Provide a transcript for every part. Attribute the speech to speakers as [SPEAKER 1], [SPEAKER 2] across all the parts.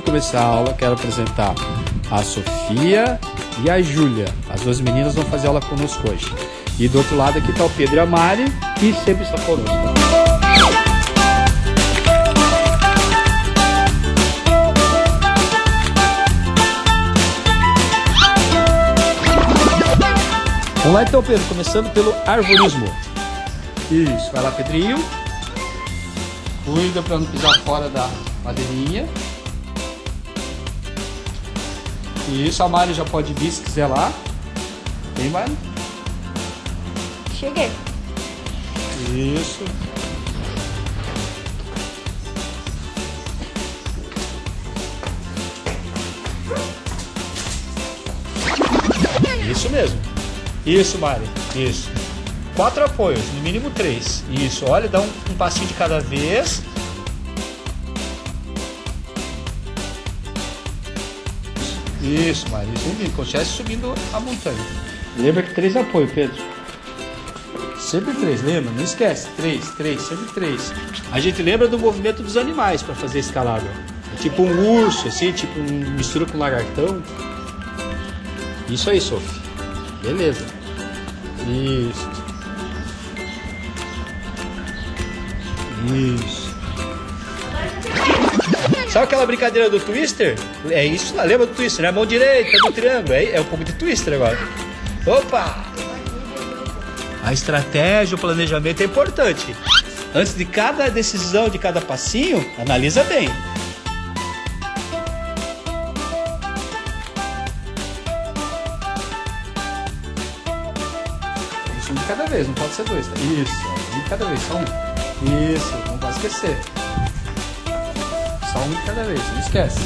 [SPEAKER 1] começar a aula, quero apresentar a Sofia e a Júlia. As duas meninas vão fazer aula conosco hoje. E do outro lado aqui está o Pedro e a Mari, que sempre está conosco. Vamos lá então, Pedro, começando pelo arvorismo. Isso, vai lá, Pedrinho. Cuida para não pisar fora da madeirinha. Isso, a Mari já pode vir se quiser lá. Vem, Mari.
[SPEAKER 2] Cheguei.
[SPEAKER 1] Isso. Isso mesmo. Isso, Mari. Isso. Quatro apoios, no mínimo três. Isso, olha, dá um, um passinho de cada vez. Isso, Mari. Isso, estivesse subindo a montanha. Lembra que três apoios, Pedro. Sempre três, lembra? Não esquece. Três, três, sempre três. A gente lembra do movimento dos animais para fazer escalada. É tipo um urso, assim, tipo um mistura com um lagartão. Isso aí, Sophie. Beleza. Isso. Isso. Sabe aquela brincadeira do Twister? É isso lá, lembra do Twister, né? Mão direita do triângulo. É, é um pouco de Twister agora. Opa! A estratégia, o planejamento é importante. Antes de cada decisão, de cada passinho, analisa bem. Isso, um de cada vez, não pode ser dois. Tá? Isso, um de cada vez, só um. Isso, não pode esquecer. Só um de cada vez, não esquece.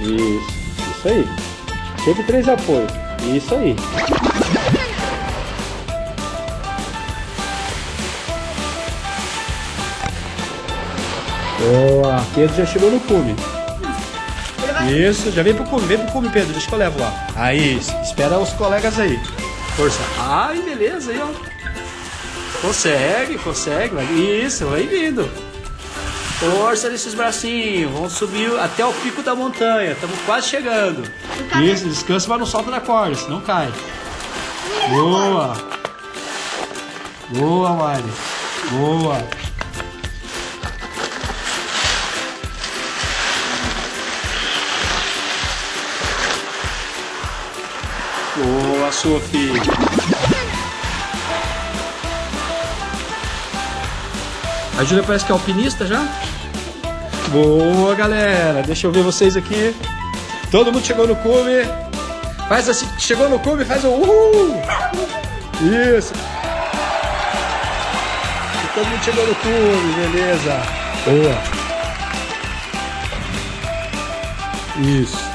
[SPEAKER 1] Isso, isso aí. Sempre três apoios. Isso aí. Boa, Pedro já chegou no cume. Isso, já vem pro cume, vem pro cume, Pedro, deixa que eu levo lá. Aí, espera os colegas aí. Força. Ai, beleza, aí, ó. Consegue, consegue. vai. Isso, vai vindo. Força nesses bracinhos. Vamos subir até o pico da montanha. Estamos quase chegando. Isso, descansa, mas não solta da corda, senão cai. Boa. Boa, Mari. Boa. Boa, Sophie. A Júlia parece que é alpinista já. Boa, galera. Deixa eu ver vocês aqui. Todo mundo chegou no cume. Faz assim, chegou no cume, faz um uhul. Isso. E todo mundo chegou no cume, beleza. Boa. Isso.